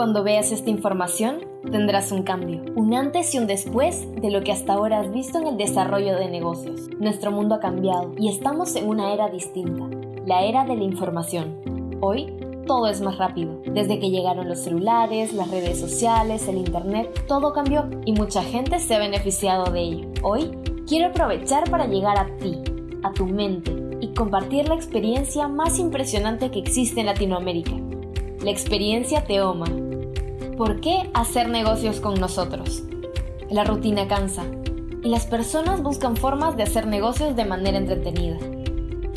Cuando veas esta información, tendrás un cambio, un antes y un después de lo que hasta ahora has visto en el desarrollo de negocios. Nuestro mundo ha cambiado y estamos en una era distinta, la era de la información. Hoy, todo es más rápido. Desde que llegaron los celulares, las redes sociales, el Internet, todo cambió y mucha gente se ha beneficiado de ello. Hoy, quiero aprovechar para llegar a ti, a tu mente y compartir la experiencia más impresionante que existe en Latinoamérica la experiencia Teoma. ¿Por qué hacer negocios con nosotros? La rutina cansa y las personas buscan formas de hacer negocios de manera entretenida,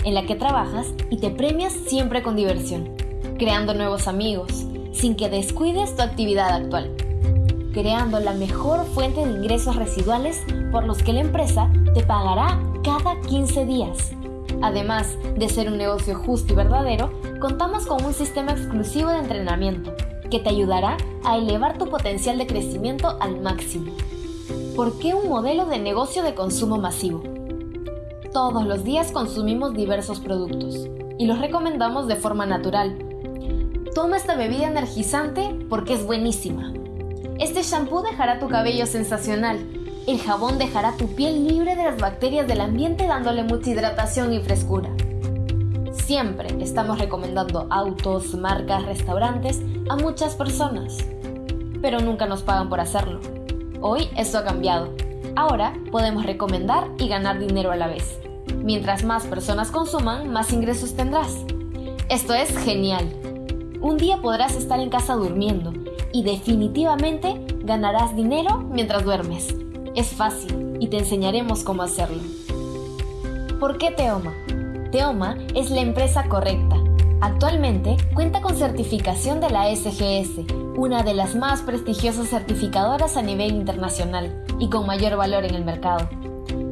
en la que trabajas y te premias siempre con diversión, creando nuevos amigos, sin que descuides tu actividad actual, creando la mejor fuente de ingresos residuales por los que la empresa te pagará cada 15 días Además de ser un negocio justo y verdadero, contamos con un sistema exclusivo de entrenamiento que te ayudará a elevar tu potencial de crecimiento al máximo. ¿Por qué un modelo de negocio de consumo masivo? Todos los días consumimos diversos productos y los recomendamos de forma natural. Toma esta bebida energizante porque es buenísima. Este shampoo dejará tu cabello sensacional el jabón dejará tu piel libre de las bacterias del ambiente dándole mucha hidratación y frescura. Siempre estamos recomendando autos, marcas, restaurantes a muchas personas, pero nunca nos pagan por hacerlo. Hoy esto ha cambiado. Ahora podemos recomendar y ganar dinero a la vez. Mientras más personas consuman, más ingresos tendrás. Esto es genial. Un día podrás estar en casa durmiendo y definitivamente ganarás dinero mientras duermes. Es fácil y te enseñaremos cómo hacerlo. ¿Por qué Teoma? Teoma es la empresa correcta. Actualmente cuenta con certificación de la SGS, una de las más prestigiosas certificadoras a nivel internacional y con mayor valor en el mercado.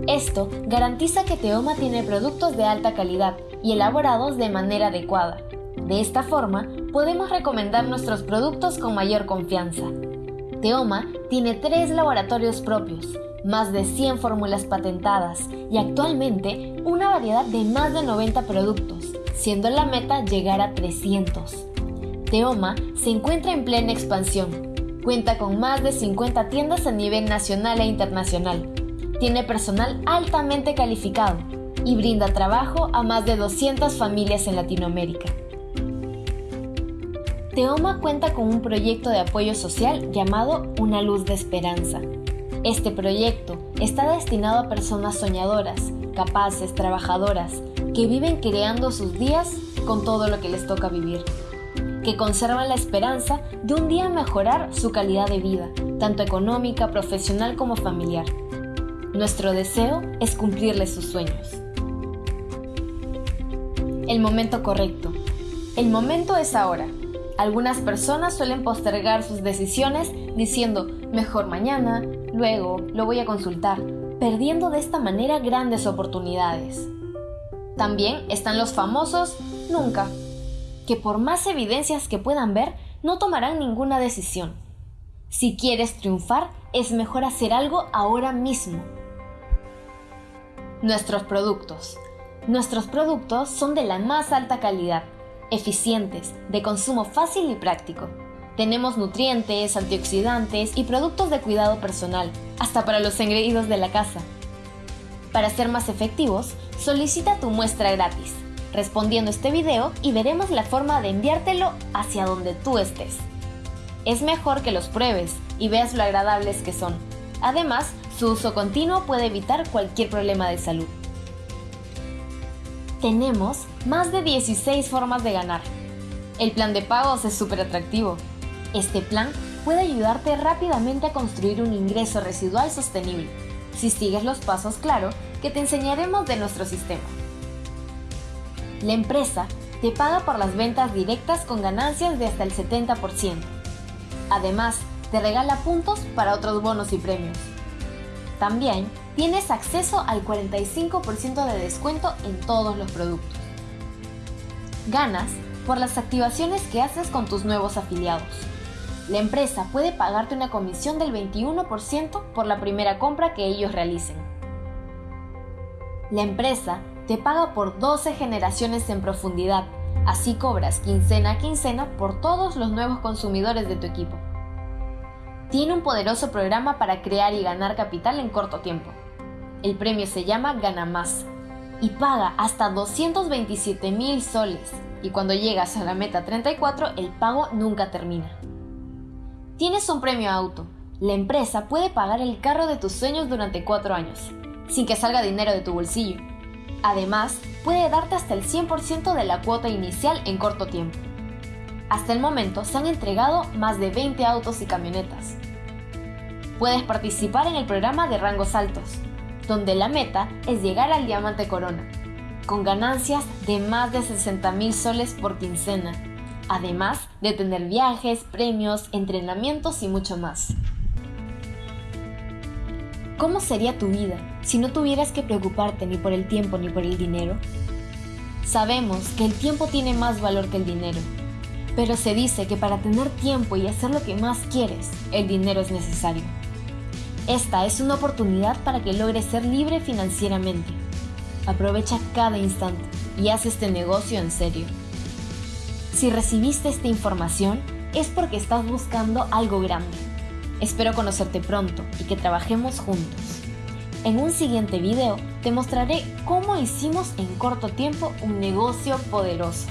Esto garantiza que Teoma tiene productos de alta calidad y elaborados de manera adecuada. De esta forma, podemos recomendar nuestros productos con mayor confianza. Teoma tiene tres laboratorios propios, más de 100 fórmulas patentadas y actualmente una variedad de más de 90 productos, siendo la meta llegar a 300. Teoma se encuentra en plena expansión. Cuenta con más de 50 tiendas a nivel nacional e internacional. Tiene personal altamente calificado y brinda trabajo a más de 200 familias en Latinoamérica. Teoma cuenta con un proyecto de apoyo social llamado Una Luz de Esperanza. Este proyecto está destinado a personas soñadoras, capaces, trabajadoras, que viven creando sus días con todo lo que les toca vivir, que conservan la esperanza de un día mejorar su calidad de vida, tanto económica, profesional como familiar. Nuestro deseo es cumplirles sus sueños. El momento correcto. El momento es ahora. Algunas personas suelen postergar sus decisiones diciendo mejor mañana, luego lo voy a consultar, perdiendo de esta manera grandes oportunidades. También están los famosos nunca, que por más evidencias que puedan ver, no tomarán ninguna decisión. Si quieres triunfar, es mejor hacer algo ahora mismo. Nuestros productos. Nuestros productos son de la más alta calidad eficientes, de consumo fácil y práctico. Tenemos nutrientes, antioxidantes y productos de cuidado personal, hasta para los engreídos de la casa. Para ser más efectivos, solicita tu muestra gratis, respondiendo este video y veremos la forma de enviártelo hacia donde tú estés. Es mejor que los pruebes y veas lo agradables que son. Además, su uso continuo puede evitar cualquier problema de salud. Tenemos más de 16 formas de ganar. El plan de pagos es súper atractivo. Este plan puede ayudarte rápidamente a construir un ingreso residual sostenible, si sigues los pasos claro que te enseñaremos de nuestro sistema. La empresa te paga por las ventas directas con ganancias de hasta el 70%. Además, te regala puntos para otros bonos y premios. También tienes acceso al 45% de descuento en todos los productos. Ganas por las activaciones que haces con tus nuevos afiliados. La empresa puede pagarte una comisión del 21% por la primera compra que ellos realicen. La empresa te paga por 12 generaciones en profundidad, Así cobras quincena a quincena por todos los nuevos consumidores de tu equipo. Tiene un poderoso programa para crear y ganar capital en corto tiempo. El premio se llama Gana Más y paga hasta 227 mil soles y cuando llegas a la meta 34 el pago nunca termina. Tienes un premio auto. La empresa puede pagar el carro de tus sueños durante 4 años, sin que salga dinero de tu bolsillo. Además, puede darte hasta el 100% de la cuota inicial en corto tiempo. Hasta el momento se han entregado más de 20 autos y camionetas. Puedes participar en el programa de rangos altos, donde la meta es llegar al diamante corona, con ganancias de más de 60 mil soles por quincena, además de tener viajes, premios, entrenamientos y mucho más. ¿Cómo sería tu vida si no tuvieras que preocuparte ni por el tiempo ni por el dinero? Sabemos que el tiempo tiene más valor que el dinero, pero se dice que para tener tiempo y hacer lo que más quieres, el dinero es necesario. Esta es una oportunidad para que logres ser libre financieramente. Aprovecha cada instante y haz este negocio en serio. Si recibiste esta información es porque estás buscando algo grande. Espero conocerte pronto y que trabajemos juntos. En un siguiente video te mostraré cómo hicimos en corto tiempo un negocio poderoso.